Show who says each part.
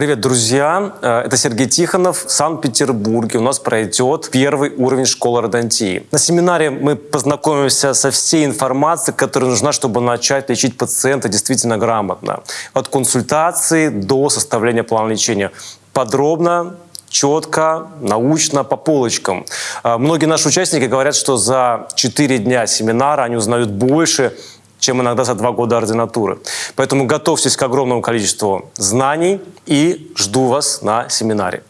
Speaker 1: Привет, друзья! Э, Это Сергей Тихонов. В Санкт-Петербурге у нас пройдет первый уровень школы родонтии. На семинаре мы познакомимся со всей информацией, которая нужна, чтобы начать лечить пациента действительно грамотно. От консультации до составления плана лечения. Подробно, четко, научно, по полочкам. Э, Многие наши участники говорят, что за 4 дня семинара они узнают больше, чем иногда за два года ординатуры. Поэтому готовьтесь к огромному количеству знаний и жду вас на семинаре.